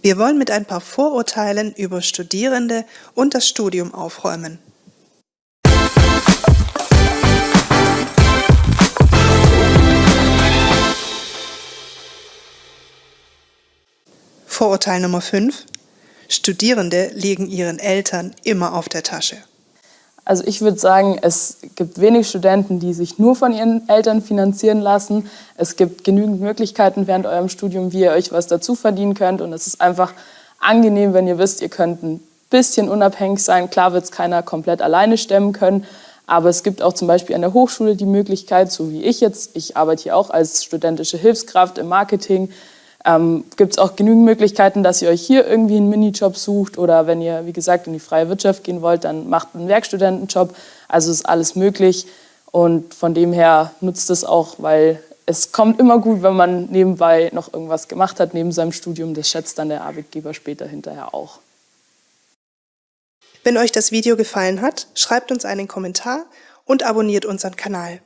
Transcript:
Wir wollen mit ein paar Vorurteilen über Studierende und das Studium aufräumen. Vorurteil Nummer 5. Studierende liegen ihren Eltern immer auf der Tasche. Also ich würde sagen, es gibt wenig Studenten, die sich nur von ihren Eltern finanzieren lassen. Es gibt genügend Möglichkeiten während eurem Studium, wie ihr euch was dazu verdienen könnt. Und es ist einfach angenehm, wenn ihr wisst, ihr könnt ein bisschen unabhängig sein. Klar wird es keiner komplett alleine stemmen können, aber es gibt auch zum Beispiel an der Hochschule die Möglichkeit, so wie ich jetzt, ich arbeite hier auch als studentische Hilfskraft im Marketing, ähm, gibt es auch genügend Möglichkeiten, dass ihr euch hier irgendwie einen Minijob sucht oder wenn ihr, wie gesagt, in die freie Wirtschaft gehen wollt, dann macht einen Werkstudentenjob. Also ist alles möglich und von dem her nutzt es auch, weil es kommt immer gut, wenn man nebenbei noch irgendwas gemacht hat, neben seinem Studium. Das schätzt dann der Arbeitgeber später hinterher auch. Wenn euch das Video gefallen hat, schreibt uns einen Kommentar und abonniert unseren Kanal.